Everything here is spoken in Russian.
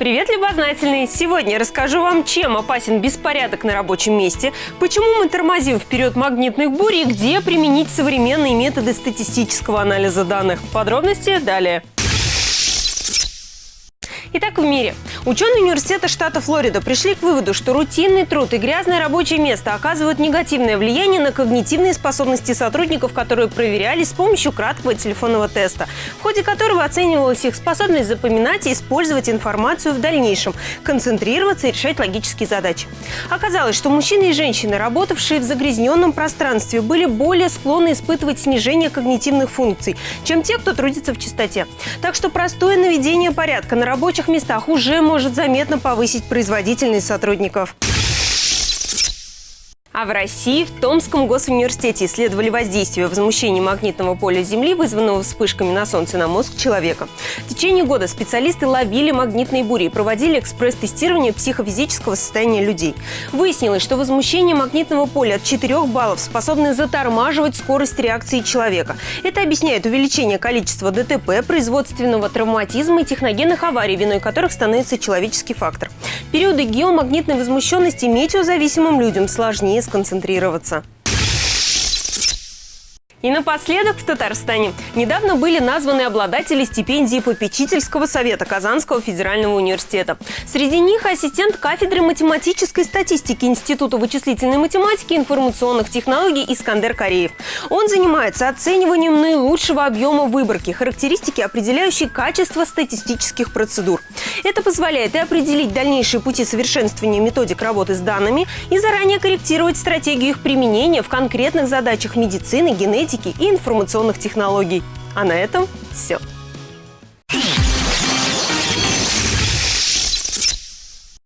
Привет, любознательные! Сегодня расскажу вам, чем опасен беспорядок на рабочем месте, почему мы тормозим вперед магнитных бурь и где применить современные методы статистического анализа данных. Подробности далее. Итак, в мире. Ученые университета штата Флорида пришли к выводу, что рутинный труд и грязное рабочее место оказывают негативное влияние на когнитивные способности сотрудников, которые проверялись с помощью краткого телефонного теста, в ходе которого оценивалась их способность запоминать и использовать информацию в дальнейшем, концентрироваться и решать логические задачи. Оказалось, что мужчины и женщины, работавшие в загрязненном пространстве, были более склонны испытывать снижение когнитивных функций, чем те, кто трудится в чистоте. Так что простое наведение порядка на рабочих местах уже может заметно повысить производительность сотрудников. А в России в Томском госуниверситете исследовали воздействие возмущения магнитного поля Земли, вызванного вспышками на Солнце на мозг человека. В течение года специалисты ловили магнитные бури и проводили экспресс-тестирование психофизического состояния людей. Выяснилось, что возмущение магнитного поля от 4 баллов способны затормаживать скорость реакции человека. Это объясняет увеличение количества ДТП, производственного травматизма и техногенных аварий, виной которых становится человеческий фактор. Периоды геомагнитной возмущенности метеозависимым людям сложнее сконцентрироваться. И напоследок в Татарстане. Недавно были названы обладатели стипендии попечительского совета Казанского федерального университета. Среди них ассистент кафедры математической статистики Института вычислительной математики и информационных технологий Искандер Кореев. Он занимается оцениванием наилучшего объема выборки, характеристики, определяющие качество статистических процедур. Это позволяет и определить дальнейшие пути совершенствования методик работы с данными и заранее корректировать стратегию их применения в конкретных задачах медицины, генетики и информационных технологий. А на этом все.